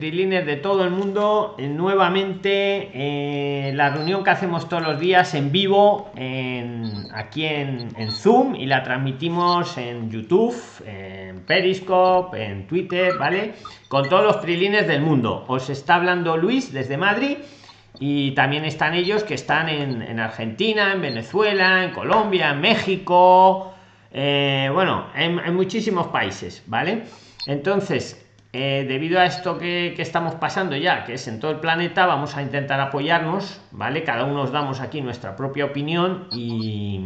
Trilines de todo el mundo, eh, nuevamente eh, la reunión que hacemos todos los días en vivo aquí en, Zoom y la transmitimos en YouTube, en Periscope, en Twitter, ¿vale? Con todos los Trilines del mundo. Os está hablando Luis desde Madrid y también están ellos que están en, en Argentina, en Venezuela, en Colombia, en México, eh, bueno, en, en muchísimos países, ¿vale? Entonces, eh, debido a esto que, estamos pasando ya, que es en todo el planeta, vamos a intentar apoyarnos, ¿vale? Cada uno nos damos aquí nuestra propia opinión y,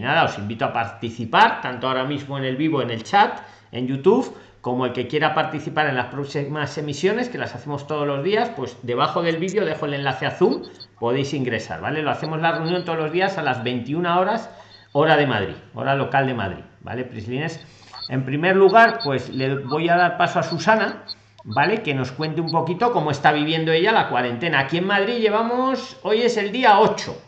nada, os invito a participar, tanto ahora mismo en el vivo, en el chat, en YouTube, como el que quiera participar en las próximas emisiones, que las hacemos todos los días, pues debajo del vídeo dejo el enlace a Zoom, podéis ingresar, ¿vale? Lo hacemos la reunión todos los días a las 21 horas, hora de Madrid, hora local de Madrid, ¿vale? Prislines en primer lugar, pues le voy a dar paso a Susana, ¿vale? Que nos cuente un poquito cómo está viviendo ella la cuarentena. Aquí en Madrid llevamos, hoy es el día 8.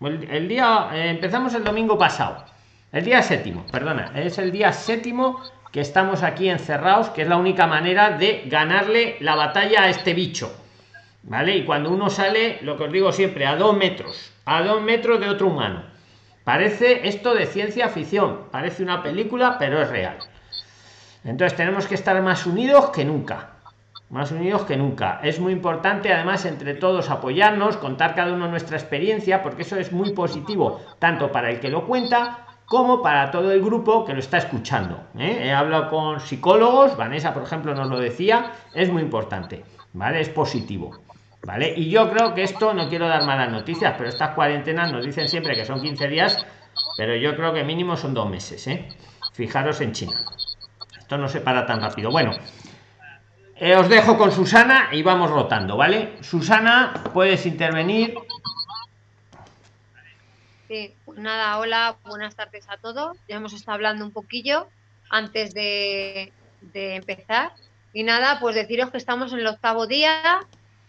El, día, eh, empezamos el domingo pasado. El día séptimo, perdona, es el día séptimo que estamos aquí encerrados, que es la única manera de ganarle la batalla a este bicho. ¿Vale? Y cuando uno sale, lo que os digo siempre, a dos metros, a dos metros de otro humano Parece esto de ciencia ficción, parece una película, pero es real. Entonces tenemos que estar más unidos que nunca. Más unidos que nunca. Es muy importante además entre todos apoyarnos, contar cada uno nuestra experiencia, porque eso es muy positivo, tanto para el que lo cuenta como para todo el grupo que lo está escuchando. ¿eh? He hablado con psicólogos, Vanessa, por ejemplo, nos lo decía, es muy importante, ¿vale? Es positivo. ¿Vale? Y yo creo que esto, no quiero dar malas noticias, pero estas cuarentenas nos dicen siempre que son 15 días, pero yo creo que mínimo son dos meses, ¿eh? Fijaros en China. Esto no se para tan rápido. Bueno, eh, os dejo con Susana y vamos rotando, ¿vale? Susana, puedes intervenir. Sí, pues nada, hola, buenas tardes a todos. Ya hemos estado hablando un poquillo antes de, de empezar. Y nada, pues deciros que estamos en el octavo día,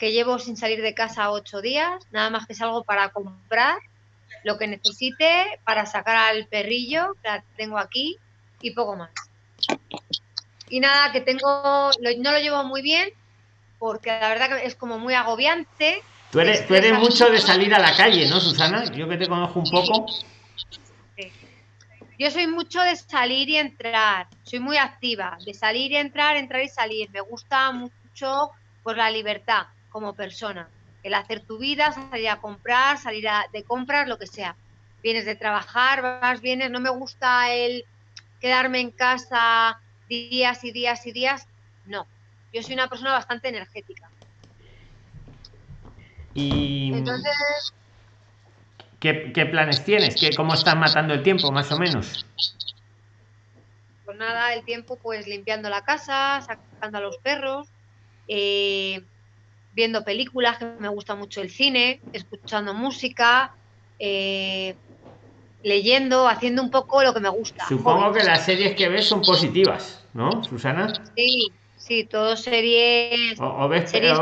que llevo sin salir de casa ocho días, nada más que salgo para comprar lo que necesite, para sacar al perrillo, que la tengo aquí, y poco más. Y nada, que tengo, no lo llevo muy bien, porque la verdad que es como muy agobiante. Tú eres, tú eres mucho de salir a la calle, ¿no, Susana? Yo que te conozco un poco. Yo soy mucho de salir y entrar, soy muy activa, de salir y entrar, entrar y salir. Me gusta mucho pues la libertad como persona. El hacer tu vida, salir a comprar, salir a, de compras, lo que sea. Vienes de trabajar, vas, vienes. No me gusta el quedarme en casa días y días y días. No. Yo soy una persona bastante energética. Y. Entonces. ¿Qué, planes tienes? ¿Qué, ¿Cómo estás matando el tiempo, más o menos? Pues nada, el tiempo, pues limpiando la casa, sacando a los perros, eh, viendo películas, que me gusta mucho el cine, escuchando música, eh, leyendo, haciendo un poco lo que me gusta. Supongo que las series que ves son positivas, ¿no, Susana? Sí, sí, todo series. O, ves, series,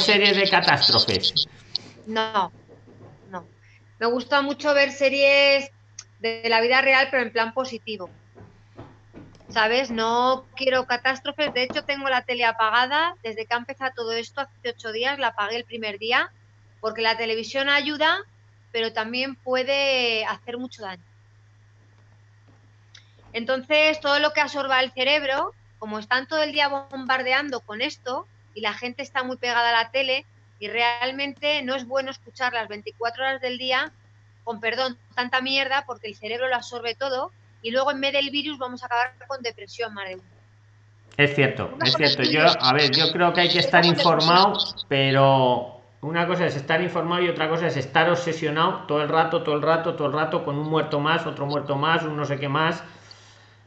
series de catástrofes. No, no. Me gusta mucho ver series de la vida real, pero en plan positivo. ¿Sabes? No quiero catástrofes. De hecho, tengo la tele apagada desde que ha empezado todo esto, hace ocho días, la apagué el primer día, porque la televisión ayuda, pero también puede hacer mucho daño. Entonces, todo lo que absorba el cerebro, como están todo el día bombardeando con esto y la gente está muy pegada a la tele y realmente no es bueno escuchar las 24 horas del día con perdón, tanta mierda porque el cerebro lo absorbe todo y luego en vez del virus vamos a acabar con depresión más Es cierto, es cierto. Yo, a ver, yo creo que hay que estar informado, pero una cosa es estar informado y otra cosa es estar obsesionado todo el rato, todo el rato, todo el rato con un muerto más, otro muerto más, un no sé qué más.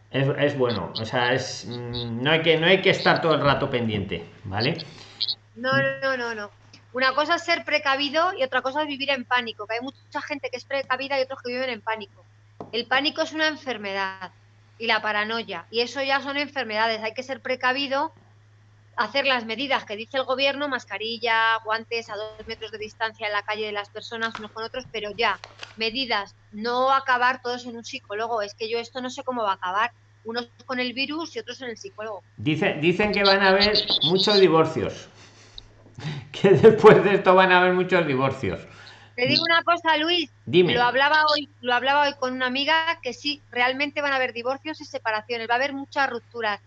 Es, bueno, o sea, es mm, no hay que no hay que estar todo el rato pendiente, ¿vale? No, no, no, no. Una cosa es ser precavido y otra cosa es vivir en pánico, que hay mucha gente que es precavida y otros que viven en pánico. El pánico es una enfermedad y la paranoia, y eso ya son enfermedades. Hay que ser precavido, hacer las medidas que dice el gobierno, mascarilla, guantes a dos metros de distancia en la calle de las personas unos con otros, pero ya, medidas, no acabar todos en un psicólogo. Es que yo esto no sé cómo va a acabar. Unos con el virus y otros en el psicólogo. Dice, dicen que van a haber muchos divorcios. que después de esto van a haber muchos divorcios. Te digo una cosa, Luis. Dime. Lo hablaba hoy, lo hablaba hoy con una amiga que sí, realmente van a haber divorcios y separaciones, va a haber muchas rupturas,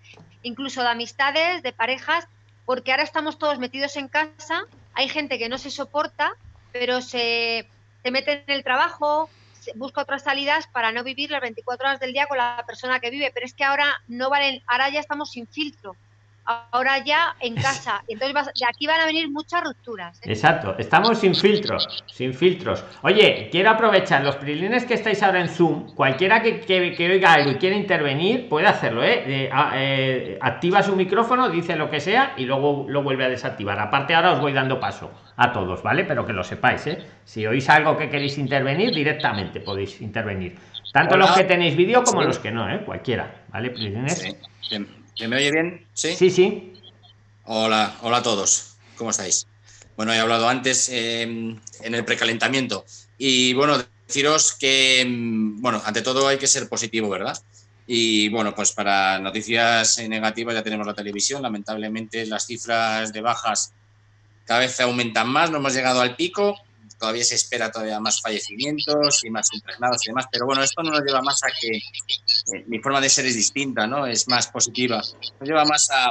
incluso de amistades, de parejas, porque ahora estamos todos metidos en casa, hay gente que no se soporta, pero se, se mete en el trabajo, busca otras salidas para no vivir las 24 horas del día con la persona que vive, pero es que ahora no valen, ahora ya estamos sin filtro ahora ya en casa. Entonces de aquí van a venir muchas rupturas. ¿eh? Exacto, estamos sin filtros, sin filtros. Oye, quiero aprovechar los prilines que estáis ahora en Zoom. Cualquiera que, que, oiga algo y quiera intervenir puede hacerlo, ¿eh? ¿eh? Activa su micrófono, dice lo que sea y luego lo vuelve a desactivar. Aparte, ahora os voy dando paso a todos, ¿vale? Pero que lo sepáis, ¿eh? Si oís algo que queréis intervenir, directamente podéis intervenir. Tanto los que tenéis vídeo como los que no, ¿eh? Cualquiera, ¿vale? Prilines. ¿Me oye bien? Sí. Sí, sí. Hola, hola a todos. ¿Cómo estáis? Bueno, he hablado antes em, en el precalentamiento y bueno, deciros que, em, bueno, ante todo hay que ser positivo, ¿verdad? Y bueno, pues para noticias negativas ya tenemos la televisión. Lamentablemente las cifras de bajas cada vez aumentan más, no hemos llegado al pico todavía se espera todavía más fallecimientos y más impregnados y demás, pero bueno, esto no nos lleva más a que eh, mi forma de ser es distinta, ¿no? Es más positiva. Nos lleva más a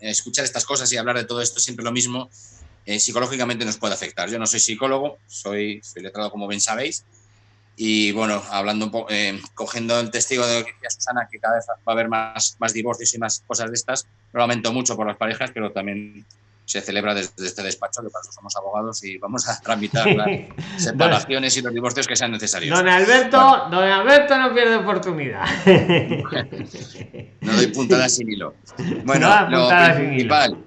eh, escuchar estas cosas y hablar de todo esto siempre lo mismo. Eh, psicológicamente nos puede afectar. Yo no soy psicólogo, soy, soy letrado como bien sabéis. Y bueno, hablando un poco, cogiendo el testigo de lo que decía Susana, que cada vez va a haber más, más divorcios y más cosas de estas, lo lamento mucho por las parejas, pero también se celebra desde este despacho, que para eso somos abogados y vamos a tramitar las separaciones y los divorcios que sean necesarios. Don Alberto, don Alberto no pierde oportunidad. no doy puntada sin hilo. Bueno, lo principal.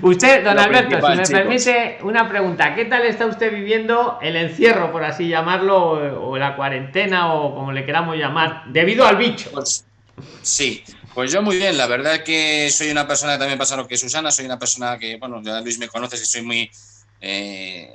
Usted, don Alberto, si me permite una pregunta, ¿qué tal está usted viviendo el encierro, por así llamarlo, o la cuarentena, o como le queramos llamar, debido al bicho? Pues, sí, pues yo muy bien, la verdad que soy una persona que también pasa lo que Susana, soy una persona que, bueno, ya Luis me conoce, que soy muy... Eh,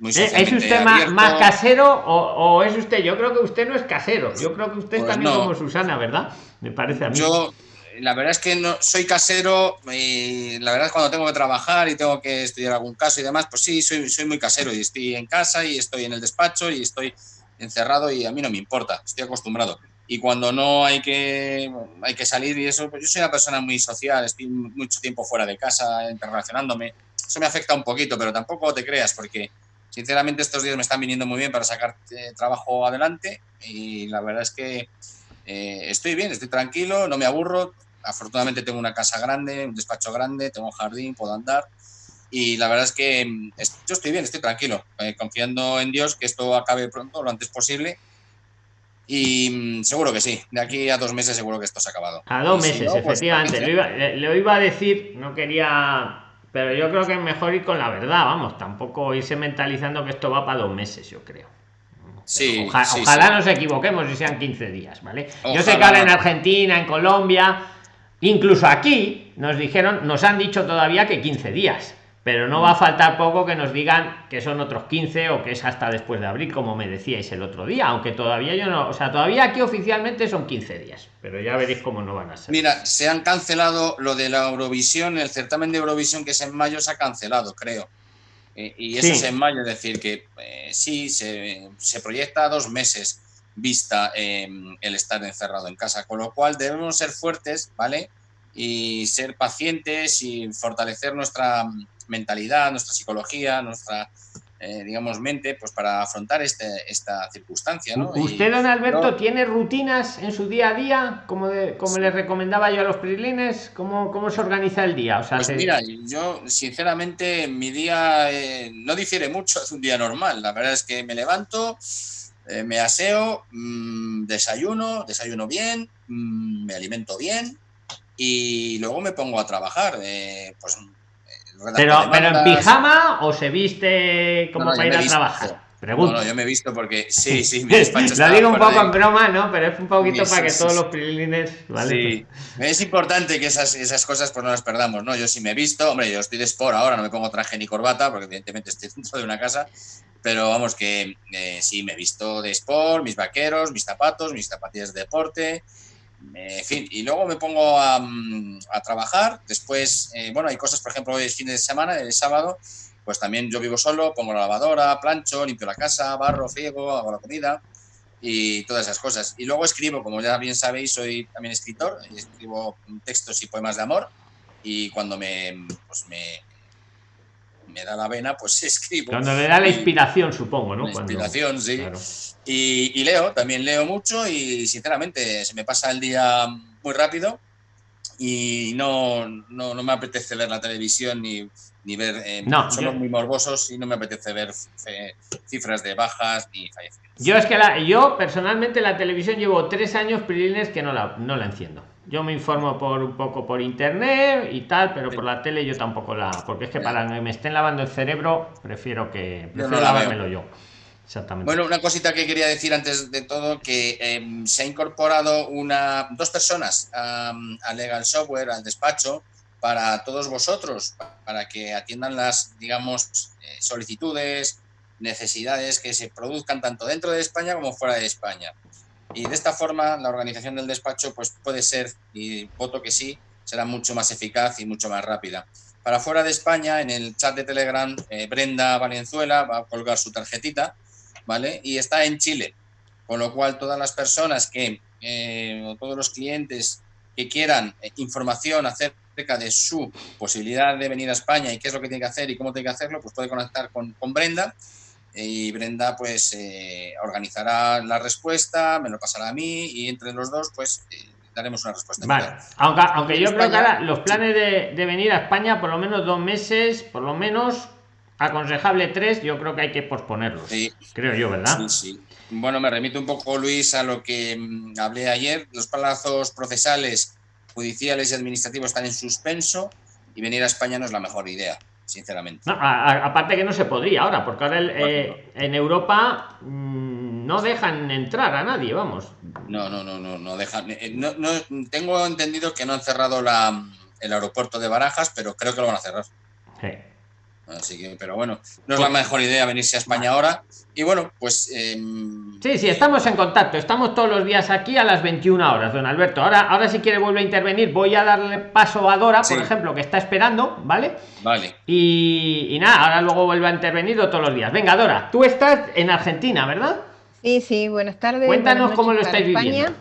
muy ¿Eh? ¿Es usted más, casero o, es usted? Yo creo que usted no es casero, yo creo que usted pues también como Susana, ¿verdad? Me parece a mí. Yo, la verdad es que no soy casero y la verdad es cuando tengo que trabajar y tengo que estudiar algún caso y demás, pues sí, soy, soy muy casero y estoy en casa y estoy en el despacho y estoy encerrado y a mí no me importa, estoy acostumbrado y cuando no hay que, hay que salir y eso, pues yo soy una persona muy social, estoy mucho tiempo fuera de casa, interrelacionándome. Eso me afecta un poquito, pero tampoco te creas, porque sinceramente estos días me están viniendo muy bien para sacar eh, trabajo adelante y la verdad es que eh, estoy bien, estoy tranquilo, no me aburro. Afortunadamente tengo una casa grande, un despacho grande, tengo un jardín, puedo andar. Y la verdad es que mm, yo estoy bien, estoy tranquilo, eh, confiando en Dios que esto acabe pronto, lo antes posible y mm, seguro que sí, de aquí a dos meses seguro que esto se ha acabado. A dos meses, pues, efectivamente. le, iba, iba, a decir, no quería. Pero yo creo que es mejor ir con la verdad, vamos, tampoco irse mentalizando que esto va para dos meses, yo creo. Sí, ojalá nos equivoquemos y sean 15 días, ¿vale? Yo sé que ahora en Argentina, en Colombia, incluso aquí, nos dijeron, nos han dicho todavía que 15 días pero no va a faltar poco que nos digan que son otros 15 o que es hasta después de abril, como me decíais el otro día, aunque todavía yo no, o sea, todavía aquí oficialmente son 15 días, pero ya veréis cómo no van a ser. Mira, se han cancelado lo de la Eurovisión, el certamen de Eurovisión que es en mayo se ha cancelado, creo. Eh, y eso es en mayo, es decir, que eh, sí, se, se, proyecta a dos meses vista em, el estar encerrado en casa, con lo cual debemos ser fuertes, ¿vale? Y ser pacientes y fortalecer nuestra mentalidad, nuestra psicología, nuestra, eh, digamos, mente, pues para afrontar este, esta circunstancia. ¿Usted, don Alberto, tiene rutinas en su día a día, como, como le recomendaba yo a los prilines? ¿Cómo, ¿Cómo se organiza el día? O sea, pues mira, yo sinceramente mi día eh, no difiere mucho de un día normal. La verdad es que me levanto, eh, me aseo, mm, desayuno, desayuno bien, mm, me alimento bien y luego me pongo a trabajar. pues pero, pero en pijama o se viste como para ir a trabajar. Pregunto. No, yo me he visto porque sí, sí, mi despacho Lo digo un poco en broma, ¿no? Pero es un poquito para que todos los prilines. ¿vale? Sí. Es importante que esas, esas cosas pues no las perdamos, ¿no? Yo sí me he visto, hombre, yo estoy de sport ahora, no me pongo traje ni corbata, porque evidentemente estoy dentro de una casa, pero vamos que eh, sí me he visto de sport, mis vaqueros, mis zapatos, mis zapatillas de deporte, en fin, y luego me pongo a, mm, a trabajar. Después, eh, bueno, hay cosas, por ejemplo, hoy es fin de semana, el sábado, pues también yo vivo solo, pongo la lavadora, plancho, limpio la casa, barro, friego, hago la comida y todas esas cosas. Y luego escribo, como ya bien sabéis, soy también escritor, escribo textos y poemas de amor y cuando me, pues me, me da la vena, pues escribo. Cuando le da la inspiración, supongo, ¿no? La inspiración, sí. Y, y, leo, también leo mucho y sinceramente se me pasa el día muy rápido y no, no, no me apetece ver la televisión ni, ni ver. Eh, no, somos yo- muy morbosos y no me apetece ver eh, cifras de bajas ni fallecimientos. Yo es que la, yo personalmente la televisión llevo tres años prilines que no la, no la enciendo. Yo me informo por un poco por internet y tal, pero por la tele yo tampoco la. Porque es que para que me estén lavando el cerebro, prefiero que. No Prefiero lavármelo yo. Exactamente. Bueno, una cosita que quería decir antes de todo, que eh, se ha incorporado una, dos personas um, a Legal Software, al despacho, para todos vosotros, para que atiendan las, digamos, eh, solicitudes, necesidades que se produzcan tanto dentro de España como fuera de España. Y de esta forma, la organización del despacho pues, puede ser, y voto que sí, será mucho más eficaz y mucho más rápida. Para fuera de España, en el chat de Telegram, eh, Brenda Valenzuela va a colgar su tarjetita ¿vale? Y está en Chile, con lo cual todas las personas que, eh, o todos los clientes que quieran eh, información acerca de su posibilidad de venir a España y qué es lo que tiene que hacer y cómo tiene que hacerlo, pues puede conectar con, con Brenda y Brenda pues eh, organizará la respuesta, me lo pasará a mí y entre los dos pues eh, daremos una respuesta. Vale, aunque, aunque yo creo que España- ahora los planes de, de venir a España, por lo menos dos meses, por lo menos aconsejable tres, yo creo que hay que posponerlos. Sí. Creo yo, ¿verdad? Sí, sí. Bueno, me remito un poco, Luis, a lo que mm, hablé ayer. Los plazos procesales, judiciales y administrativos están en suspenso y venir a España no es la mejor idea, sinceramente. No, a- a- aparte que no se podría ahora, porque ahora el, eh, en Europa mm, no dejan entrar a nadie, vamos. No, no, no, no, no dejan. eh, No, no, tengo entendido que no han cerrado la, el aeropuerto de Barajas, pero creo que lo van a cerrar. Sí. Así que, pero bueno, no es la mejor idea venirse a España ahora. Y bueno, pues. em, Sí, sí, estamos en contacto. Estamos todos los días aquí a las 21 horas, don Alberto. Ahora, ahora si quiere vuelve a intervenir, voy a darle paso a Dora, por ejemplo, que está esperando, ¿vale? Vale. Y, y nada, ahora luego vuelve a intervenir todos los días. Venga, Dora, tú estás en Argentina, ¿verdad? Sí, sí, buenas tardes. Cuéntanos buenas cómo lo estáis viviendo.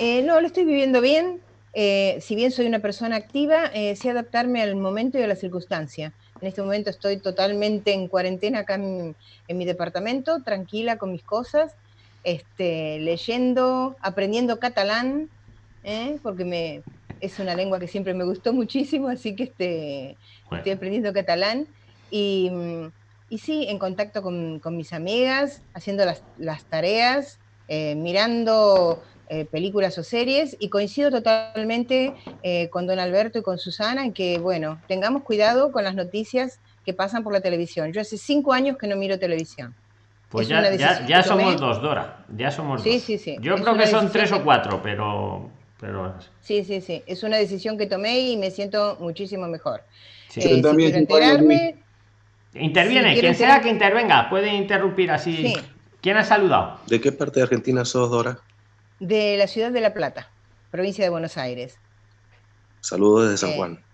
Eh, no, lo estoy viviendo bien. Eh, si bien soy una persona activa, eh, sé adaptarme al momento y a la circunstancia. En este momento estoy totalmente en cuarentena acá en, en mi departamento, tranquila con mis cosas, este, leyendo, aprendiendo catalán, ¿eh? porque me, es una lengua que siempre me gustó muchísimo, así que este, Bueno, estoy aprendiendo catalán y, y sí, en contacto con, con mis amigas, haciendo las, las tareas, eh, mirando eh, películas o series y coincido totalmente eh, con don Alberto y con Susana en que, bueno, tengamos cuidado con las noticias que pasan por la televisión. Yo hace cinco años que no miro televisión. pues es ya, ya, ya tomé. somos dos, Dora. Ya somos Sí, dos. sí, sí. Yo Es creo que son tres o que- cuatro, pero. pero Sí, sí, sí. Es una decisión que tomé y me siento muchísimo mejor. sí. Eh, si también años, enterarme, Interviene, si quien sea que intervenga, puede interrumpir así. Sí. ¿Quién ha saludado? ¿De qué parte de Argentina sos, Dora? De la ciudad de La Plata, provincia de Buenos Aires. Saludos desde San Eh, Juan.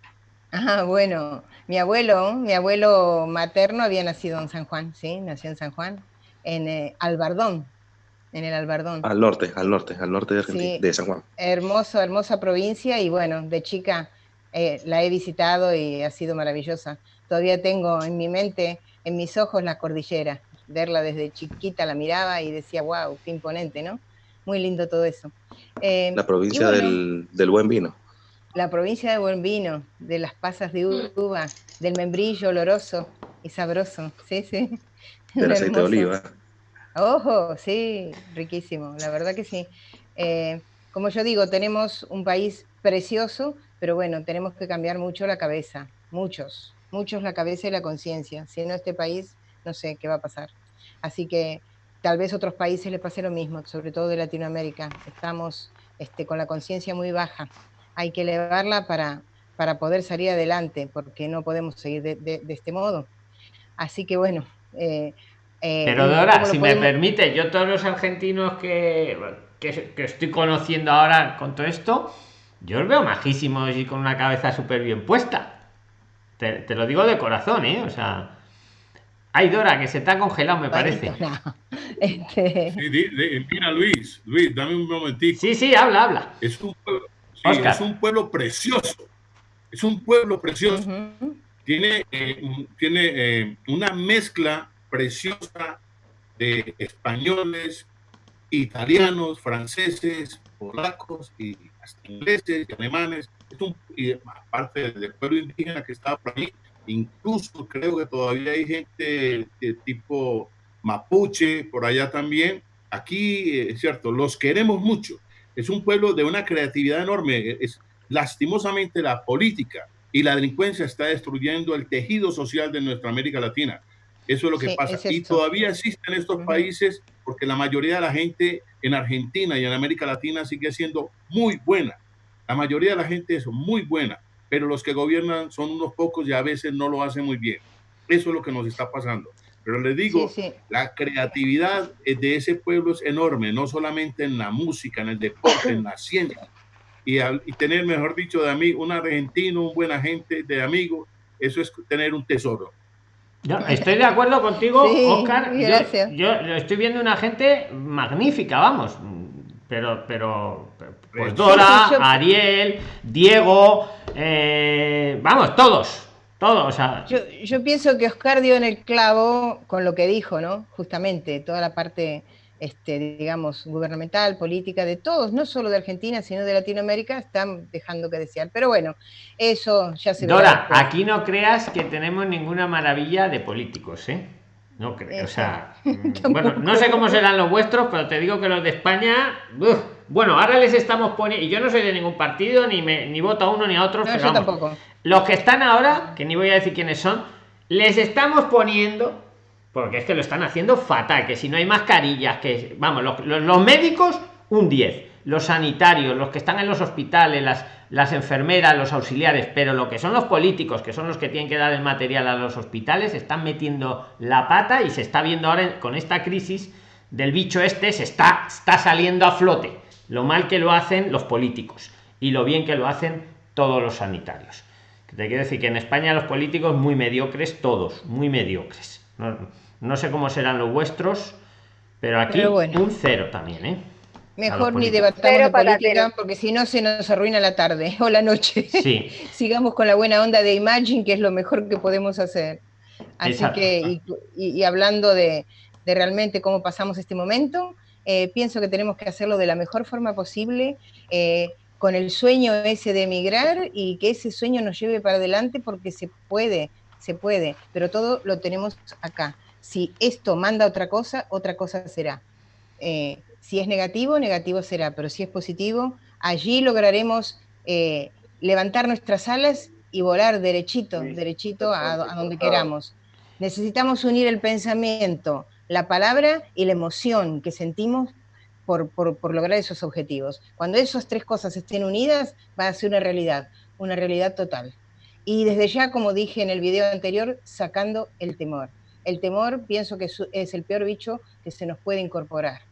Ah, bueno, mi abuelo, mi abuelo materno había nacido en San Juan, sí, nació en San Juan, en eh, Albardón, en el Albardón. Al norte, al norte, al norte de Argentina, Sí. de San Juan. Hermoso, hermosa provincia y bueno, de chica eh, la he visitado y ha sido maravillosa. Todavía tengo en mi mente, en mis ojos, la cordillera. Verla desde chiquita la miraba y decía, wow, qué imponente, ¿no? Muy lindo todo eso. Eh, La provincia bueno, del, del buen vino. La provincia de buen vino, de las pasas de uva, del membrillo oloroso y sabroso. Sí, sí. Del aceite de oliva. Ojo, sí, riquísimo, la verdad que sí. Eh, como yo digo, tenemos un país precioso, pero bueno, tenemos que cambiar mucho la cabeza, muchos, muchos la cabeza y la conciencia. Si no este país, no sé qué va a pasar. Así que tal vez otros países les pase lo mismo, sobre todo de Latinoamérica. Estamos este, con la conciencia muy baja. Hay que elevarla para, para poder salir adelante, porque no podemos seguir de, de- de este modo. Así que bueno. eh, eh, Pero ¿cómo Dora, si me podemos- permite, yo todos los argentinos que, que, que estoy conociendo ahora con todo esto, yo os veo majísimos y con una cabeza súper bien puesta. Te, te lo digo de corazón, ¿eh? O sea, hay Dora que se está congelado, me parece. Este, Sí, di- di- mira, Luis, Luis, dame un momentito. Sí, sí, habla, habla. Es un pueblo, sí, es un pueblo precioso. Es un pueblo precioso. Tiene, eh, un- tiene eh, una mezcla preciosa de españoles, italianos, franceses, polacos y hasta ingleses y alemanes. Es un, y aparte del pueblo indígena que estaba por ahí, incluso creo que todavía hay gente de tipo mapuche por allá también. Aquí, eh, es cierto, los queremos mucho. Es un pueblo de una creatividad enorme. Es, lastimosamente la política y la delincuencia está destruyendo el tejido social de nuestra América Latina. Eso es lo que Sí, pasa. y todavía existen estos países porque la mayoría de la gente en Argentina y en América Latina sigue siendo muy buena. La mayoría de la gente es muy buena, pero los que gobiernan son unos pocos y a veces no lo hacen muy bien. Eso es lo que nos está pasando. Pero les digo, Sí, sí. la creatividad eh, de ese pueblo es enorme, no solamente en la música, en el deporte, en la ciencia. Y, al- y tener, mejor dicho, de amigo, un argentino, un buen agente de amigo, eso es tener un tesoro. Yo estoy de acuerdo contigo, Sí, Oscar. Yo, gracias. yo lo estoy viendo una gente magnífica, vamos. Pero, pero, pues Dora, Ariel, Diego, eh, vamos, todos, todos. O sea, Yo, yo pienso que Oscar dio en el clavo con lo que dijo, ¿no? Justamente, toda la parte, este, digamos, gubernamental, política, de todos, no solo de Argentina, sino de Latinoamérica, están dejando que desear. Pero bueno, eso ya se Dora, aquí no creas que tenemos ninguna maravilla de políticos, ¿eh? No creo, o sea, mm, bueno, no sé cómo serán los vuestros, pero te digo que los de España, uf, bueno, ahora les estamos poniendo, y yo no soy de ningún partido, ni me, ni voto a uno ni a otro, No, pero vamos, tampoco. los que están ahora, que ni voy a decir quiénes son, les estamos poniendo, porque es que lo están haciendo fatal, que si no hay mascarillas, que vamos, los, los- los médicos, un 10, los sanitarios, los que están en los hospitales, las, las enfermeras, los auxiliares, pero lo que son los políticos, que son los que tienen que dar el material a los hospitales, están metiendo la pata y se está viendo ahora con esta crisis del bicho este, se está, está saliendo a flote. Lo mal que lo hacen los políticos y lo bien que lo hacen todos los sanitarios. Te quiero decir que en España los políticos muy mediocres, todos, muy mediocres. No, no sé cómo serán los vuestros, pero aquí Pero bueno. un cero también, ¿eh? Mejor ni debatamos de política, porque si no se nos arruina la tarde o la noche. Sí, Sigamos con la buena onda de Imagine, que es lo mejor que podemos hacer. Así Exacto. que, y, y- y hablando de, de realmente cómo pasamos este momento, eh, pienso que tenemos que hacerlo de la mejor forma posible, eh, con el sueño ese de emigrar y que ese sueño nos lleve para adelante porque se puede, se puede, pero todo lo tenemos acá. Si esto manda otra cosa, otra cosa será. Eh, si es negativo, negativo será, pero si es positivo, allí lograremos eh, levantar nuestras alas y volar derechito, derechito a, a donde queramos. Necesitamos unir el pensamiento, la palabra y la emoción que sentimos por, por- por lograr esos objetivos. Cuando esas tres cosas estén unidas, va a ser una realidad, una realidad total. Y desde ya, como dije en el video anterior, sacando el temor. El temor pienso que es el peor bicho que se nos puede incorporar.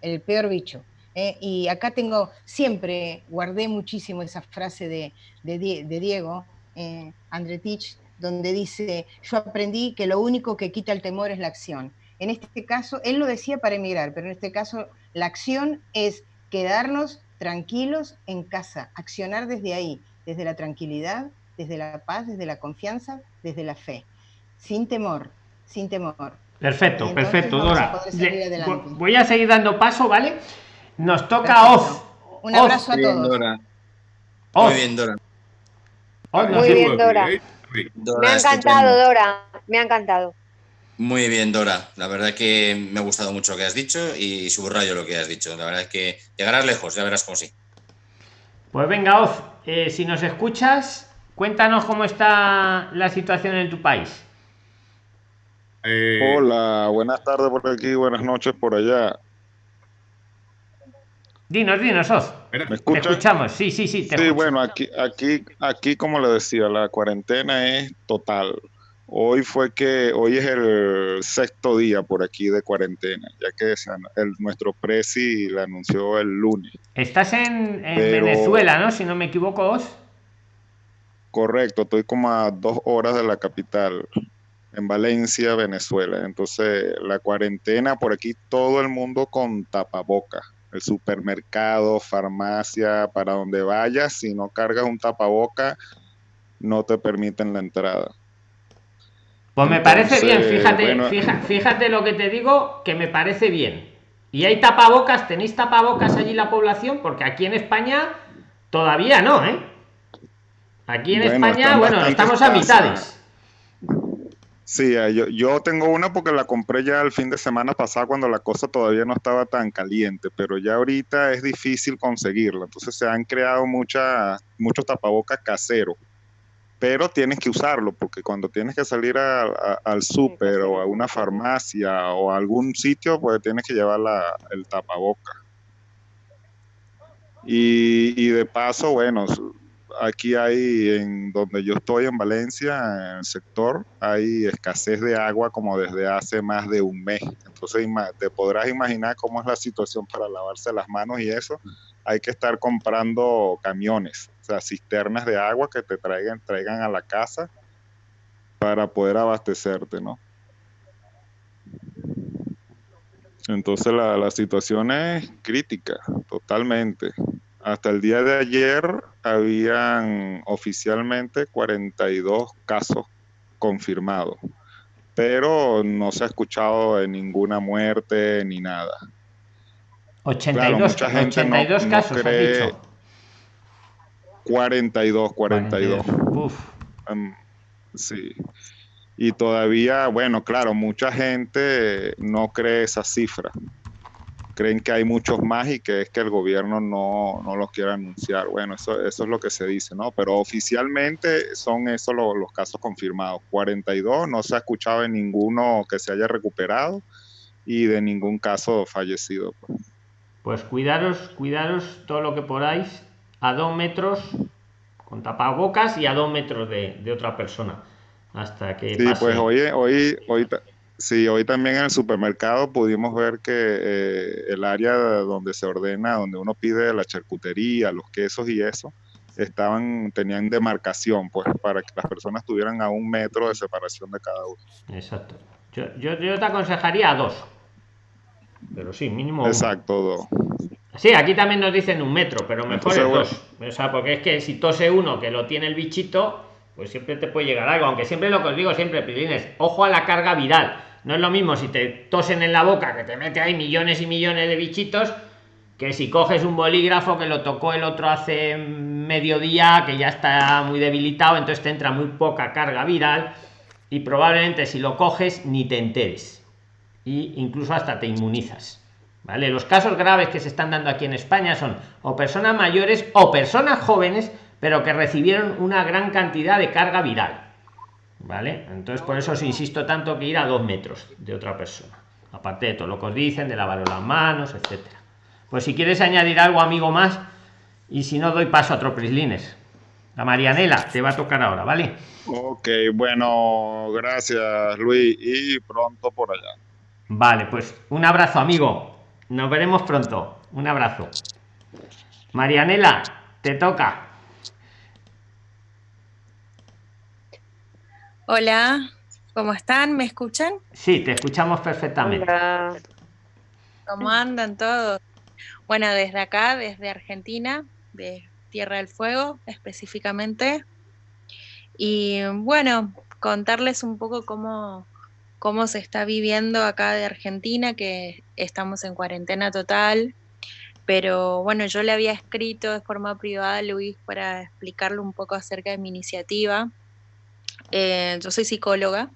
El peor bicho. ¿eh? Y acá tengo, siempre guardé muchísimo esa frase de, de Die- de Diego, eh, Andretich, donde dice, yo aprendí que lo único que quita el temor es la acción. En este caso, él lo decía para emigrar, pero en este caso la acción es quedarnos tranquilos en casa, accionar desde ahí, desde la tranquilidad, desde la paz, desde la confianza, desde la fe, sin temor, sin temor. Perfecto, entonces perfecto, a Dora. Le- voy a seguir dando paso, ¿vale? Nos toca. Perfecto. Un Oz, abrazo a Muy bien, todos. Dora. Muy bien, Dora. Muy bien, Dora. Dora, Me ha estupendo. encantado, Dora. Me ha encantado. Muy bien, Dora. La verdad que me ha gustado mucho lo que has dicho y subrayo lo que has dicho. La verdad es que llegarás lejos, ya verás cómo sí. Pues venga, Oz, eh, si nos escuchas, cuéntanos cómo está la situación en tu país. Eh, Hola, buenas tardes por aquí, buenas noches por allá. Dinos, dinos, Oz. espera, ¿Me Te escuchamos, sí, sí, sí. Te Sí, escucho. bueno, aquí, aquí, aquí, como le decía, la cuarentena es total. Hoy fue que, hoy es el sexto día por aquí de cuarentena, ya que el, nuestro presi la anunció el lunes. Estás en, en Pero- Venezuela, ¿no? Si no me equivoco, Os. Correcto, estoy como a dos horas de la capital, en Valencia, Venezuela. Entonces, la cuarentena por aquí, todo el mundo con tapaboca. El supermercado, farmacia, para donde vayas, si no cargas un tapaboca, no te permiten la entrada. Pues me parece bien, fíjate, bueno. fíjate lo que te digo, que me parece bien. Y hay tapabocas, tenéis tapabocas allí la población, porque aquí en España todavía no, ¿eh? Aquí en Bueno, España, bueno, estamos a mitades. Sí, eh, yo, yo tengo una porque la compré ya el fin de semana pasado cuando la cosa todavía no estaba tan caliente, pero ya ahorita es difícil conseguirla. Entonces se han creado muchas, muchos tapabocas caseros, pero tienes que usarlo porque cuando tienes que salir a- a- al súper o a una farmacia o a algún sitio, pues tienes que llevar la- el tapaboca. Y, y de paso, bueno, aquí hay, en donde yo estoy, en Valencia, en el sector, hay escasez de agua como desde hace más de un mes. Entonces, te podrás imaginar cómo es la situación para lavarse las manos y eso. Hay que estar comprando camiones, o sea, cisternas de agua que te traigan, traigan a la casa para poder abastecerte, ¿no? Entonces la, la situación es crítica, totalmente. Hasta el día de ayer habían oficialmente 42 casos confirmados, pero no se ha escuchado de ninguna muerte ni nada. 82, mucha gente no- 82 no casos, has cree- dicho. 42, 42. Uf. Em, sí. Y todavía, bueno, claro, mucha gente no cree esa cifra. Creen que hay muchos más y que es que el gobierno no, no los quiere anunciar. Bueno, eso, eso es lo que se dice, ¿no? Pero oficialmente son esos lo- los casos confirmados. 42, no se ha escuchado de ninguno que se haya recuperado y de ningún caso fallecido. pues. Pues cuidaros, cuidaros todo lo que podáis a dos metros con tapabocas y a dos metros de, de otra persona. Hasta que Sí, pase. pues hoy, hoy, hoy, sí, hoy también en el supermercado pudimos ver que eh, el área donde se ordena, donde uno pide la charcutería, los quesos y eso, estaban, tenían demarcación, pues, para que las personas tuvieran a un metro de separación de cada uno. Exacto. Yo, yo, yo te aconsejaría a dos. Pero sí, mínimo. Exacto, dos. Sí, aquí también nos dicen un metro, pero mejor Entonces, es bueno. dos. O sea, porque es que si tose uno que lo tiene el bichito, pues siempre te puede llegar algo. Aunque siempre lo que os digo siempre, Pilines, ojo a la carga viral. No es lo mismo si te tosen en la boca, que te mete ahí millones y millones de bichitos, que si coges un bolígrafo que lo tocó el otro hace mediodía, que ya está muy debilitado, entonces te entra muy poca carga viral y probablemente si lo coges ni te enteres. Y incluso hasta te inmunizas. ¿Vale? Los casos graves que se están dando aquí en España son o personas mayores o personas jóvenes, pero que recibieron una gran cantidad de carga viral. ¿Vale? Entonces por eso os insisto tanto que ir a dos metros de otra persona. Aparte de todo lo que os dicen, de lavar las manos, etcétera. Pues si quieres añadir algo, amigo, más, y si no doy paso a otro prislines. La Marianela te va a tocar ahora, ¿vale? Ok, bueno, gracias Luis y pronto por allá. Vale, pues un abrazo, amigo. Nos veremos pronto. Un abrazo. Marianela, te toca. Hola, ¿cómo están? ¿Me escuchan? Sí, te escuchamos perfectamente. Hola. ¿Cómo andan todos? Bueno, desde acá, desde Argentina, de Tierra del Fuego específicamente. Y bueno, contarles un poco cómo, cómo se está viviendo acá de Argentina, que estamos en cuarentena total. Pero bueno, yo le había escrito de forma privada a Luis para explicarle un poco acerca de mi iniciativa. Eh, yo soy psicóloga.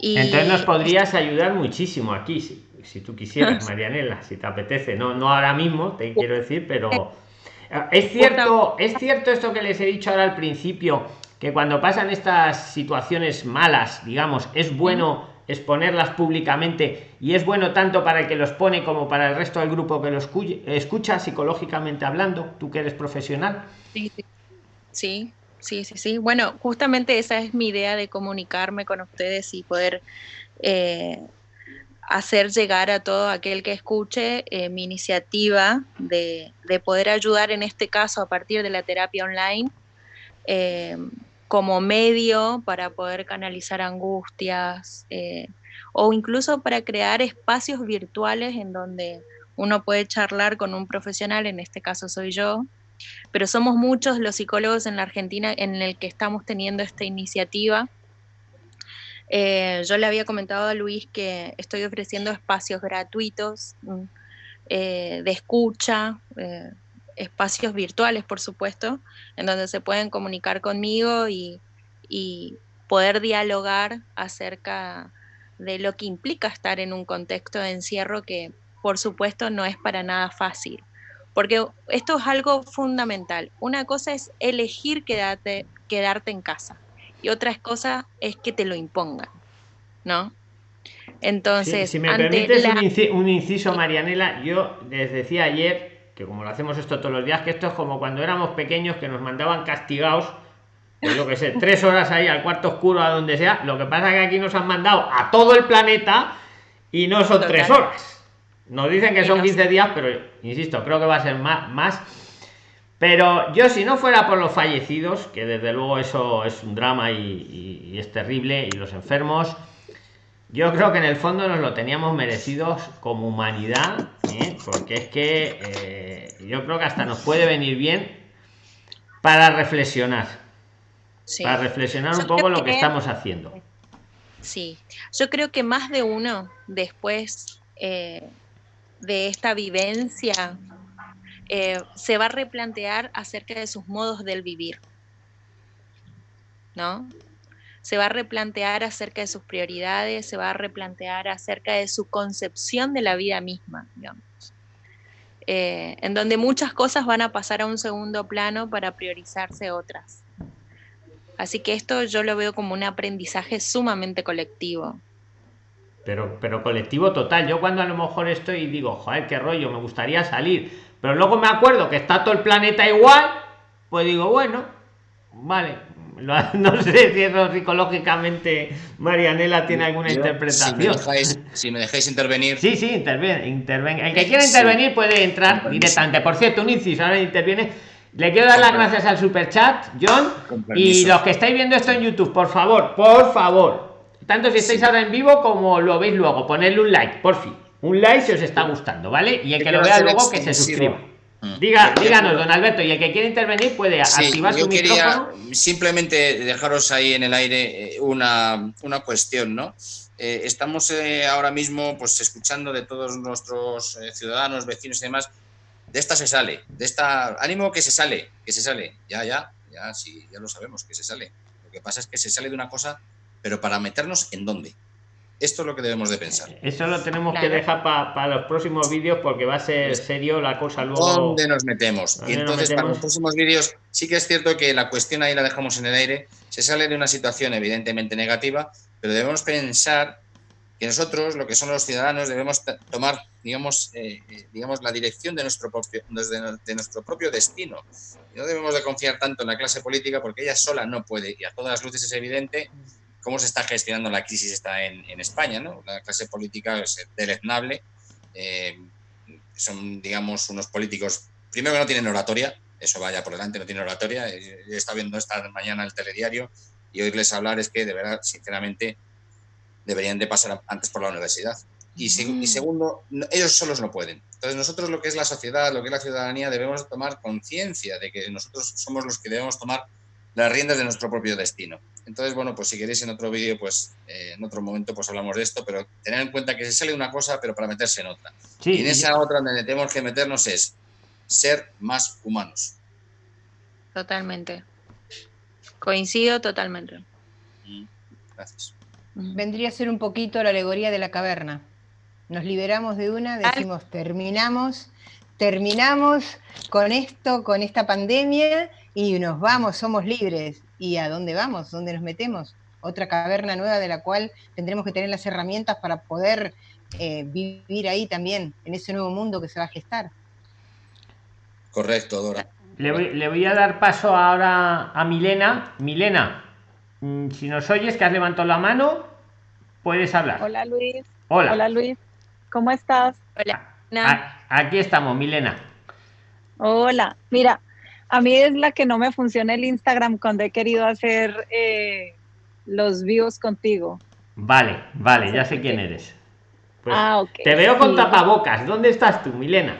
Y Entonces nos podrías ayudar muchísimo aquí, si, si tú quisieras, Marianela, si te apetece. No, no ahora mismo, te quiero decir, pero es cierto, es cierto esto que les he dicho ahora al principio, que cuando pasan estas situaciones malas, digamos, es bueno exponerlas públicamente y es bueno tanto para el que los pone como para el resto del grupo que los escucha psicológicamente hablando, tú que eres profesional. Sí, sí. Sí, Sí, sí. Bueno, justamente esa es mi idea de comunicarme con ustedes y poder eh, hacer llegar a todo aquel que escuche eh, mi iniciativa de, poder ayudar en este caso a partir de la terapia online eh, como medio para poder canalizar angustias o incluso para crear espacios virtuales en donde uno puede charlar con un profesional, en este caso soy yo, pero somos muchos los psicólogos en la Argentina en el que estamos teniendo esta iniciativa. Eh, yo le había comentado a Luis que estoy ofreciendo espacios gratuitos mm, eh, de escucha, eh, espacios virtuales, por supuesto, en donde se pueden comunicar conmigo y, y poder dialogar acerca de lo que implica estar en un contexto de encierro que, por supuesto, no es para nada fácil. Porque esto es algo fundamental. Una cosa es elegir quedarte, quedarte en casa y otra cosa es que te lo impongan, ¿no? Entonces, si me permites un, inciso, Marianela, yo les decía ayer que como lo hacemos esto todos los días, que esto es como cuando éramos pequeños que nos mandaban castigados, pues yo que sé, tres horas ahí al cuarto oscuro, a donde sea. Lo que pasa es que aquí nos han mandado a todo el planeta y no son tres horas. Nos dicen que son 15 días, pero insisto, creo que va a ser más, más. Pero yo si no fuera por los fallecidos, que desde luego eso es un drama y, es terrible, y los enfermos, yo creo que en el fondo nos lo teníamos merecidos como humanidad, ¿eh? porque es que eh, yo creo que hasta nos puede venir bien para reflexionar. Para reflexionar un poco lo que estamos haciendo. Sí, yo creo que más de uno después eh, de esta vivencia eh, se va a replantear acerca de sus modos del vivir, ¿no? Se va a replantear acerca de sus prioridades, se va a replantear acerca de su concepción de la vida misma, digamos. Eh, en donde muchas cosas van a pasar a un segundo plano para priorizarse otras. Así que esto yo lo veo como un aprendizaje sumamente colectivo pero, pero colectivo total. Yo cuando a lo mejor estoy y digo, joder, qué rollo, me gustaría salir, pero luego me acuerdo que está todo el planeta igual, pues digo, bueno, vale. No sé si eso psicológicamente Marianela tiene alguna interpretación. Si me, dejáis, intervenir. Sí, sí, interven, interven. El que quiera intervenir puede entrar directamente. Por cierto, un inciso, ahora interviene. Le quiero dar las gracias al super chat, John. Y los que estáis viendo esto en YouTube, por favor, por favor, tanto si estáis ahora en vivo como lo veis luego. Ponerle un like, por fin. Un like si os está gustando, ¿vale? Y el que lo vea luego que se suscriba. Mm. Diga, díganos, don Alberto, y el que quiere intervenir puede activar su micrófono. Simplemente dejaros ahí en el aire eh, una, una cuestión, ¿no? Eh, estamos eh, ahora mismo pues escuchando de todos nuestros ciudadanos, vecinos y demás, de esta se sale, de esta, ánimo que se sale, que se sale, ya, ya, ya, sí, ya lo sabemos, que se sale. Lo que pasa es que se sale de una cosa pero para meternos en dónde. Esto es lo que debemos de pensar. Eso lo tenemos que dejar para los próximos vídeos porque va a ser serio la cosa luego. ¿Dónde nos metemos? Y entonces para los próximos vídeos sí que es cierto que la cuestión ahí la dejamos en el aire. Se sale de una situación evidentemente negativa, pero debemos pensar que nosotros, lo que son los ciudadanos, debemos tomar, digamos, eh, eh, digamos la dirección de nuestro, propio, de nuestro propio destino. no debemos de confiar tanto en la clase política porque ella sola no puede, y a todas las luces es evidente cómo se está gestionando la crisis está en, España. ¿no? La clase política es deleznable. Eh, son, digamos, unos políticos, primero que no tienen oratoria, eso vaya por delante, no tienen oratoria. He estado viendo esta mañana el telediario y oírles hablar es que, de verdad, sinceramente, deberían de pasar antes por la universidad. Y, y, segundo, ellos solos no pueden. Entonces nosotros lo que es la sociedad, lo que es la ciudadanía, debemos tomar conciencia de que nosotros somos los que debemos tomar las riendas de nuestro propio destino. Entonces, bueno, pues si queréis en otro vídeo, pues eh, en otro momento pues hablamos de esto, pero tener en cuenta que se sale una cosa, pero para meterse en otra. y en esa otra donde tenemos que meternos es ser más humanos. Totalmente. Coincido totalmente. Mm, gracias. Vendría a ser un poquito la alegoría de la caverna. Nos liberamos de una, decimos, terminamos, terminamos con esto, con esta pandemia y nos vamos, somos libres. ¿Y a dónde vamos? ¿Dónde nos metemos? Otra caverna nueva de la cual tendremos que tener las herramientas para poder eh, vivir ahí también, en ese nuevo mundo que se va a gestar. Correcto, Dora. le voy, le voy a dar paso ahora a Milena. Milena, mm, si nos oyes que has levantado la mano, puedes hablar. Hola Luis. Hola. Hola Luis. ¿Cómo estás? Hola. A- aquí estamos, Milena. Hola. Mira, a mí es la que no me funciona el Instagram cuando he querido hacer eh, los views contigo. Vale, vale, ya sé quién eres. Pues, ah, ok. Te veo con Sí. tapabocas. ¿Dónde estás tú, Milena?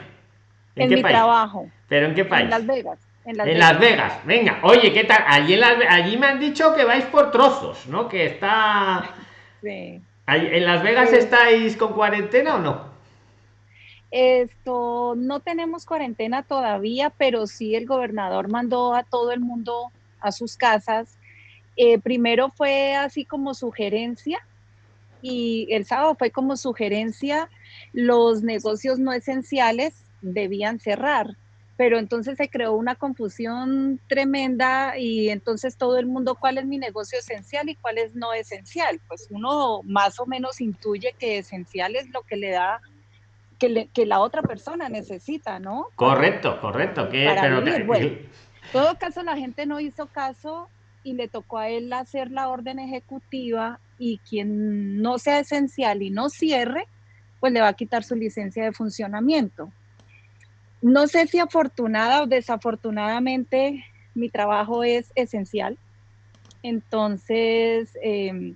En qué mi país? trabajo. ¿Pero en qué país? En Las Vegas. En Las En Vegas. Las Vegas, venga. Oye, ¿qué tal? Allí, en Las allí me han dicho que vais por trozos, ¿no? Que está... Sí. Allí- ¿En Las Vegas Sí. estáis con cuarentena o no? Esto, no tenemos cuarentena todavía, pero sí el gobernador mandó a todo el mundo a sus casas. Eh, primero fue así como sugerencia y el sábado fue como sugerencia, los negocios no esenciales debían cerrar, pero entonces se creó una confusión tremenda y entonces todo el mundo, ¿cuál es mi negocio esencial y cuál es no esencial? Pues uno más o menos intuye que esencial es lo que le da que, le- que la otra persona necesita, ¿no? Correcto, correcto. Que, Para pero vivir, que- bueno. En todo caso, la gente no hizo caso y le tocó a él hacer la orden ejecutiva y quien no sea esencial y no cierre, pues le va a quitar su licencia de funcionamiento. No sé si afortunada o desafortunadamente mi trabajo es esencial. Entonces, em,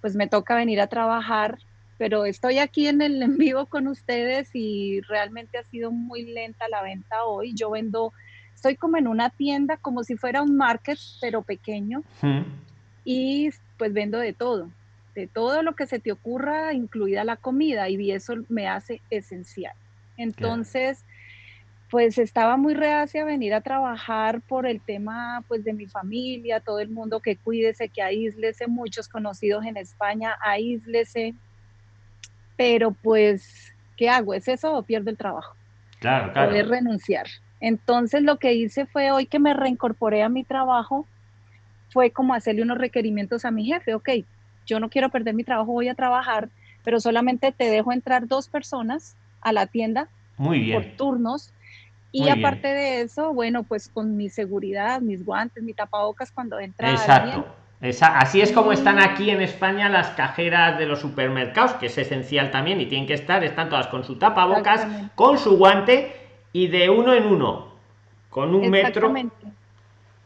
pues me toca venir a trabajar, pero estoy aquí en el en vivo con ustedes y realmente ha sido muy lenta la venta hoy. Yo vendo, estoy como en una tienda, como si fuera un market, pero pequeño, Mm. y pues vendo de todo, de todo lo que se te ocurra, incluida la comida, y eso me hace esencial. Entonces, pues estaba muy reacia a venir a trabajar por el tema pues de mi familia, todo el mundo que cuídese, que aíslese, muchos conocidos en España, aíslese, pero pues, ¿qué hago? ¿Es eso o pierdo el trabajo? Claro, claro. poder renunciar. Entonces lo que hice fue hoy que me reincorporé a mi trabajo, fue como hacerle unos requerimientos a mi jefe, ok, yo no quiero perder mi trabajo, voy a trabajar, pero solamente te dejo entrar dos personas a la tienda Muy por bien. turnos. Y Muy bien. aparte de eso, bueno, pues con mi seguridad, mis guantes, mi tapabocas cuando entra alguien. Esa- así es como están aquí en España las cajeras de los supermercados, que es esencial también y tienen que estar, están todas con su tapabocas, con su guante y de uno en uno, con un metro.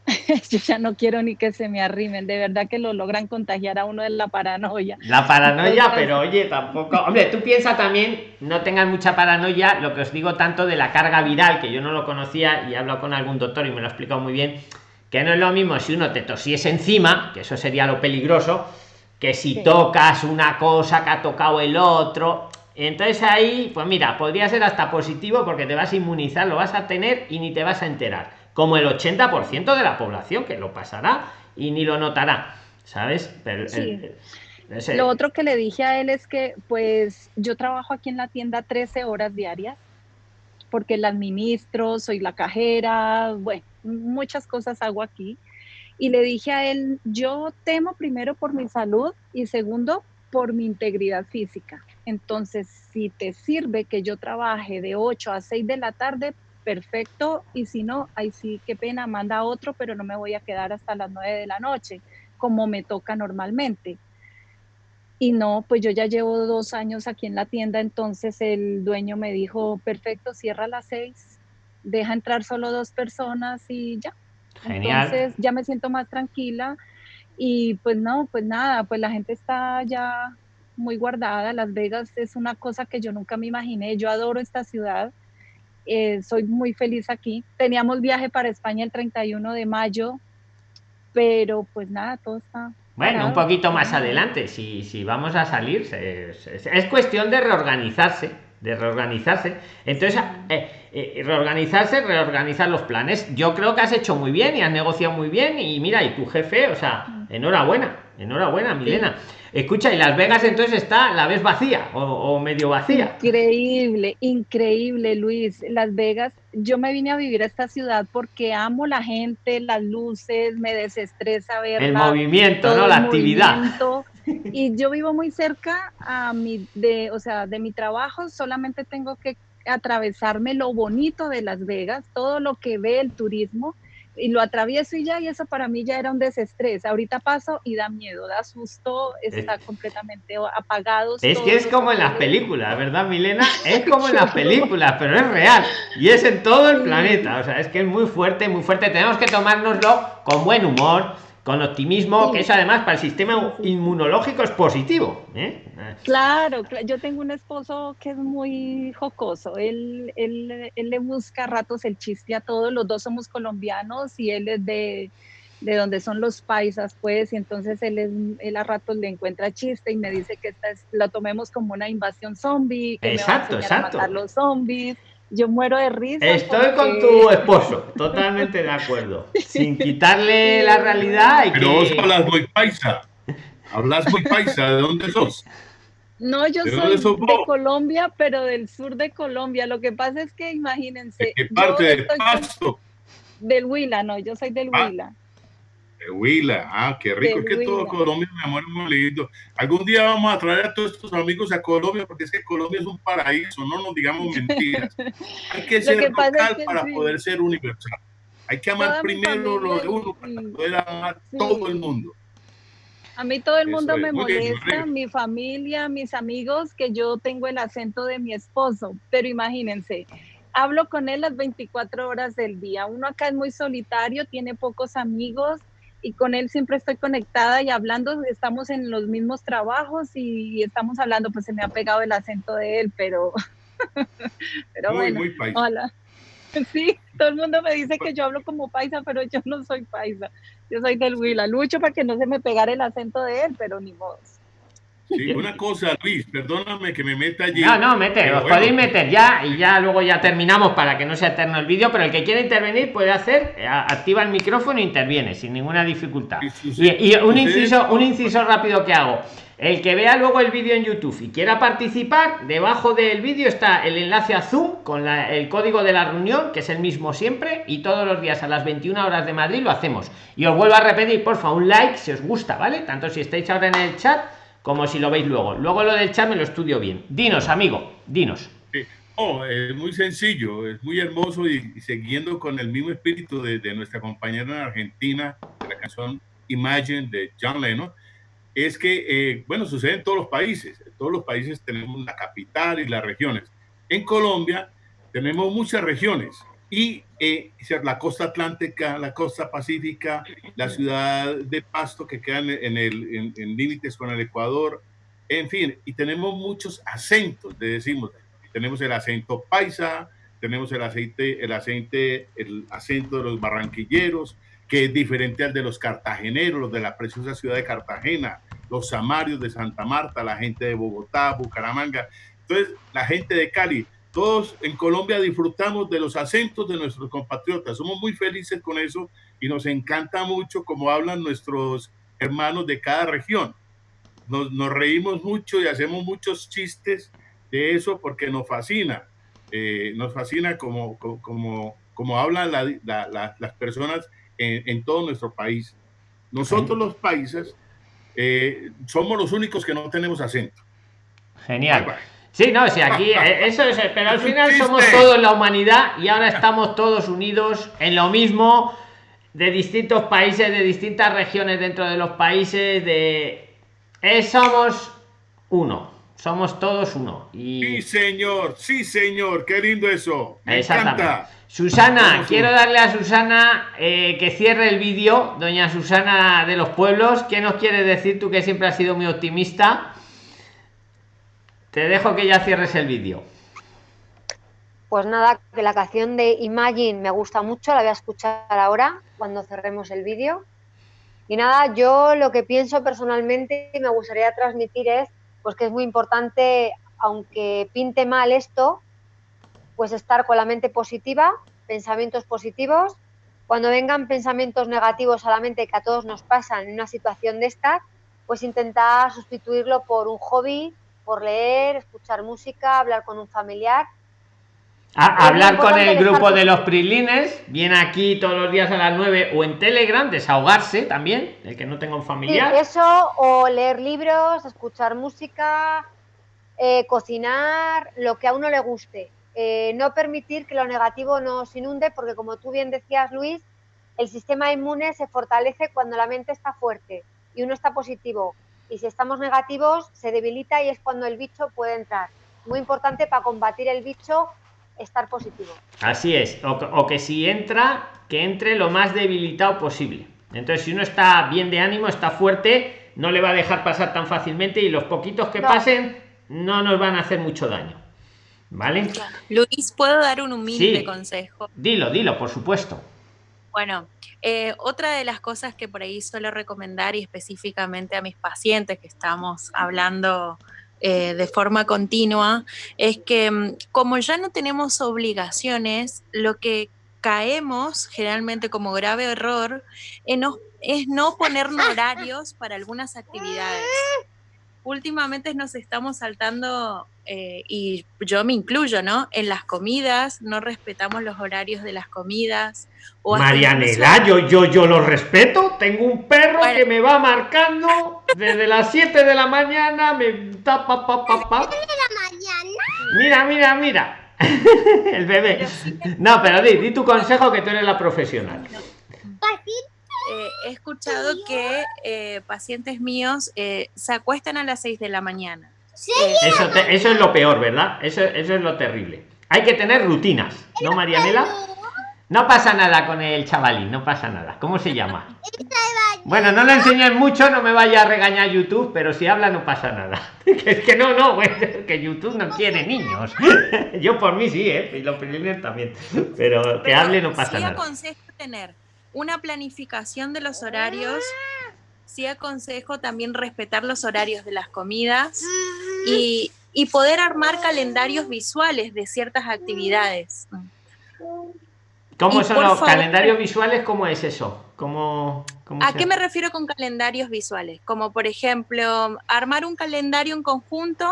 Yo ya no quiero ni que se me arrimen, de verdad que lo logran contagiar a uno de la paranoia. La paranoia, pero oye, tampoco. Hombre, tú piensa también, no tengan mucha paranoia, lo que os digo tanto de la carga viral, que yo no lo conocía y he hablado con algún doctor y me lo ha explicado muy bien, que no es lo mismo si uno te tosiese encima, que eso sería lo peligroso, que si Sí. tocas una cosa que ha tocado el otro. Entonces ahí, pues mira, podría ser hasta positivo porque te vas a inmunizar, lo vas a tener y ni te vas a enterar. Como el 80% de la población que lo pasará y ni lo notará, ¿sabes? Pero el- el- Lo otro que le dije a él es que, pues, yo trabajo aquí en la tienda 13 horas diarias, porque la administro, soy la cajera, bueno, muchas cosas hago aquí. Y le dije a él, yo temo primero por mi salud y segundo por mi integridad física. Entonces, si te sirve que yo trabaje de 8 a 6 de la tarde, perfecto. Y si no, ahí sí, qué pena, manda otro, pero no me voy a quedar hasta las 9 de la noche, como me toca normalmente. Y no, pues yo ya llevo dos años aquí en la tienda, entonces el dueño me dijo, perfecto, cierra a las seis, deja entrar solo dos personas y ya. Genial. Entonces ya me siento más tranquila y pues no, pues nada, pues la gente está ya muy guardada. Las Vegas es una cosa que yo nunca me imaginé. Yo adoro esta ciudad. eh, soy muy feliz aquí. Teníamos viaje para España el 31 de mayo, pero pues nada, todo está Bueno, un poquito más adelante, si, si vamos a salir, se- es cuestión de reorganizarse, de reorganizarse. Entonces, eh, eh, reorganizarse, reorganizar los planes. Yo creo que has hecho muy bien y has negociado muy bien y mira, y tu jefe, o sea, enhorabuena, enhorabuena, Milena. Escucha, y Las Vegas entonces está, la ves vacía o, o medio vacía. Increíble, increíble, Luis. Las Vegas, yo me vine a vivir a esta ciudad porque amo la gente, las luces, me desestresa verla. El movimiento, ¿no? La actividad. movimiento. Y yo vivo muy cerca a mi, de, o sea, de mi trabajo, solamente tengo que atravesarme lo bonito de Las Vegas, todo lo que ve el turismo, y lo atravieso y ya, y eso para mí ya era un desestrés. Ahorita paso y da miedo, da susto, está completamente apagado. Es que es como en las películas, ¿verdad, Milena? Es como en las películas, pero es real. Y es en todo el planeta. O sea, es que es muy fuerte, muy fuerte. Tenemos que tomárnoslo con buen humor con optimismo, que eso además para el sistema inmunológico es positivo. ¿eh? Claro, yo tengo un esposo que es muy jocoso, él, él, él, le busca a ratos el chiste a todos, los dos somos colombianos y él es de, de donde son los paisas, pues, y entonces él, es, él a ratos le encuentra chiste y me dice que esta es, lo tomemos como una invasión zombie, que exacto, me va a exacto. matar los zombies yo muero de risa. Estoy con tu esposo, totalmente de acuerdo. Sin quitarle la realidad. Y Pero vos hablas muy paisa. Hablas muy paisa. ¿De dónde sos? No, yo soy de Colombia, pero del sur de Colombia. Lo que pasa es que imagínense. ¿De qué parte del Pasto? Del Huila, no, yo soy del ah. Huila. De Huila, ah, qué rico, es que todo Colombia, mi amor, es muy lindo. Algún día vamos a traer a todos estos amigos a Colombia, porque es que Colombia es un paraíso, no nos digamos mentiras. Hay que ser local para sí. poder ser universal. Hay que amar primero lo de uno para poder amar sí. todo el mundo. A mí todo el mundo me molesta, bien, mi familia, mis amigos, que yo tengo el acento de mi esposo, pero imagínense, hablo con él las 24 horas del día. Uno acá es muy solitario, tiene pocos amigos y con él siempre estoy conectada y hablando, estamos en los mismos trabajos y estamos hablando, pues se me ha pegado el acento de él, pero, pero muy, bueno, muy hola. Sí, todo el mundo me dice que yo hablo como paisa, pero yo no soy paisa. Yo soy del Huila. Lucho para que no se me pegara el acento de él, pero ni modo. Sí, una cosa, Luis, perdóname que me meta allí. No, no, mete, os bueno. podéis meter ya y ya luego ya terminamos para que no sea eterno el vídeo, pero el que quiera intervenir puede hacer, eh, activa el micrófono e interviene sin ninguna dificultad. Sí, sí, y, y, un inciso, un inciso rápido que hago. El que vea luego el vídeo en YouTube y quiera participar, debajo del vídeo está el enlace a Zoom con la, el código de la reunión, que es el mismo siempre, y todos los días a las 21 horas de Madrid lo hacemos. Y os vuelvo a repetir, por favor, un like si os gusta, ¿vale? Tanto si estáis ahora en el chat como si lo veis luego. Luego lo del chat me lo estudio bien. Dinos, amigo, dinos. Oh, es muy sencillo, es muy hermoso y, y siguiendo con el mismo espíritu de, de, nuestra compañera en Argentina, la canción Imagine de John Lennon, es que, eh, bueno, sucede en todos los países. En todos los países tenemos la capital y las regiones. En Colombia tenemos muchas regiones y eh, la costa atlántica, la costa pacífica, la ciudad de Pasto que quedan en, el, en, en límites con el Ecuador, en fin, y tenemos muchos acentos, le decimos, tenemos el acento paisa, tenemos el aceite, el aceite, el acento de los barranquilleros, que es diferente al de los cartageneros, los de la preciosa ciudad de Cartagena, los samarios de Santa Marta, la gente de Bogotá, Bucaramanga, entonces la gente de Cali, todos en Colombia disfrutamos de los acentos de nuestros compatriotas, somos muy felices con eso y nos encanta mucho cómo hablan nuestros hermanos de cada región. Nos, nos reímos mucho y hacemos muchos chistes de eso porque nos fascina, eh, nos fascina como, como, como hablan la, la, la, las personas en, en, todo nuestro país. Nosotros los países eh, somos los únicos que no tenemos acento. Genial. Sí, no, sí, aquí eh, eso es, pero al final somos todos la humanidad y ahora estamos todos unidos en lo mismo de distintos países, de distintas regiones dentro de los países, de eh, somos uno, somos todos uno. Y... Sí, señor, sí, señor, qué lindo eso. Me encanta. Susana, quiero darle a Susana eh, que cierre el vídeo, doña Susana de los Pueblos. ¿Qué nos quieres decir tú que siempre has sido muy optimista? Te dejo que ya cierres el vídeo. Pues nada, que la canción de Imagine me gusta mucho, la voy a escuchar ahora cuando cerremos el vídeo. Y nada, yo lo que pienso personalmente y me gustaría transmitir es pues que es muy importante, aunque pinte mal esto, pues estar con la mente positiva, pensamientos positivos. Cuando vengan pensamientos negativos a la mente que a todos nos pasan en una situación de esta, pues intentar sustituirlo por un hobby, por leer, escuchar música, hablar con un familiar. A, hablar con el grupo de los prilines, viene aquí todos los días a las 9 o en Telegram, desahogarse también, el que no tenga un familiar. Sí, eso, o leer libros, escuchar música, eh, cocinar, lo que a uno le guste eh, no permitir que lo negativo nos inunde, porque como tú bien decías, Luis, el sistema inmune se fortalece cuando la mente está fuerte y uno está positivo. Y si estamos negativos, se debilita y es cuando el bicho puede entrar. Muy importante para combatir el bicho, estar positivo. Así es, o, que- o que si entra, que entre lo más debilitado posible. Entonces, si uno está bien de ánimo, está fuerte, no le va a dejar pasar tan fácilmente y los poquitos que No. pasen no nos van a hacer mucho daño. ¿Vale? Luis, ¿puedo dar un humilde Sí. consejo? Dilo, dilo, por supuesto. Bueno, eh, otra de las cosas que por ahí suelo recomendar y específicamente a mis pacientes que estamos hablando eh, de forma continua es que mm, como ya no tenemos obligaciones, lo que caemos generalmente como grave error no- es no ponernos horarios para algunas actividades. Últimamente nos estamos saltando, eh, y yo me incluyo, ¿no? En las comidas, no respetamos los horarios de las comidas. o Marianela, yo, yo, yo lo respeto. Tengo un perro Bueno. que me va marcando desde las 7 de la mañana, me tapa, pa, pa, pa. Mira, mira, mira. El bebé. Pero sí que- No, pero di, di tu consejo que tú eres la profesional. Eh, he escuchado que eh, pacientes míos eh, se acuestan a las 6 de la mañana. Eh, Eso, te- eso es lo peor, ¿verdad? Eso, eso es lo terrible. Hay que tener rutinas, ¿no, Marianela? No pasa nada con el chavalín, no pasa nada. ¿Cómo se llama? Bueno, no lo enseñes mucho, no me vaya a regañar YouTube, pero si habla no pasa nada. Es que no, no, que YouTube no quiere niños. Yo por mí sí, ¿eh? Y los primeros también. Pero que hable no pasa sí nada. aconsejo tener una planificación de los horarios. Sí aconsejo también respetar los horarios de las comidas y, y poder armar calendarios visuales de ciertas actividades. ¿Cómo y son los favor- calendarios visuales? ¿Cómo es eso? ¿Cómo, cómo ¿A se- qué me refiero con calendarios visuales? Como por ejemplo, armar un calendario en conjunto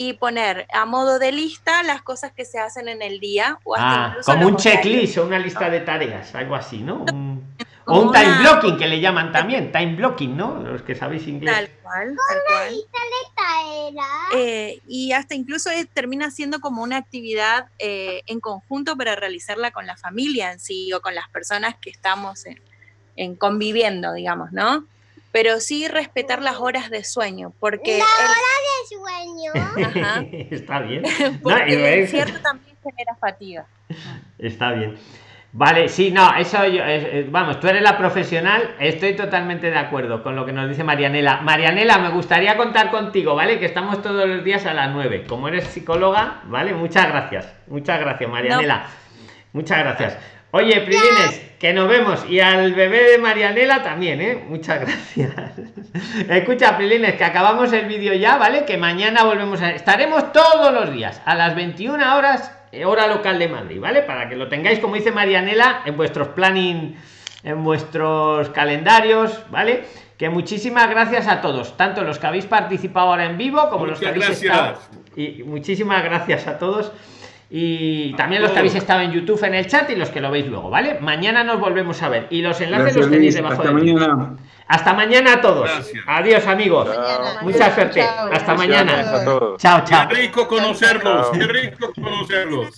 y poner a modo de lista las cosas que se hacen en el día o hasta Ah, incluso como un checklist o una lista de tareas, algo así, ¿no? Un- o un time una- blocking que le llaman también, time blocking, ¿no? Los que sabéis inglés. Tal cual, tal cual. Eh, y hasta incluso es- termina siendo como una actividad eh, en conjunto para realizarla con la familia en sí o con las personas que estamos en, en conviviendo, digamos, ¿no? Pero sí respetar las horas de sueño, porque, sueño. el- ajá, Está bien. No, porque el ves- encierro también genera fatiga. Está bien. Vale, sí, no, eso yo, vamos, tú eres la profesional, estoy totalmente de acuerdo con lo que nos dice Marianela. Marianela, me gustaría contar contigo, ¿vale? Que estamos todos los días a las 9. Como eres psicóloga, ¿vale? Muchas gracias. Muchas gracias, Marianela. Muchas gracias. Oye, Prilines, que nos vemos. Y al bebé de Marianela también, ¿eh? Muchas gracias. Escucha, Prilines, que acabamos el vídeo ya, ¿vale? Que mañana volvemos a... Estaremos todos los días a las 21 horas, eh, hora local de Madrid, ¿vale? Para que lo tengáis, como dice Marianela, en vuestros planning, en vuestros calendarios, ¿vale? Que muchísimas gracias a todos, tanto los que habéis participado ahora en vivo como los que habéis gracias. estado... Y muchísimas gracias a todos. Y también los que habéis estado en YouTube en el chat y los que lo veis luego, ¿vale? Mañana nos volvemos a ver. Y los enlaces Gracias, los tenéis debajo Hasta vídeo. mañana. Hasta mañana a todos. Gracias. Adiós, amigos. Mucha suerte. Chao. Hasta Gracias mañana. a todos. Chao, chao. Qué rico conocerlos, Chao. qué rico conocerlos.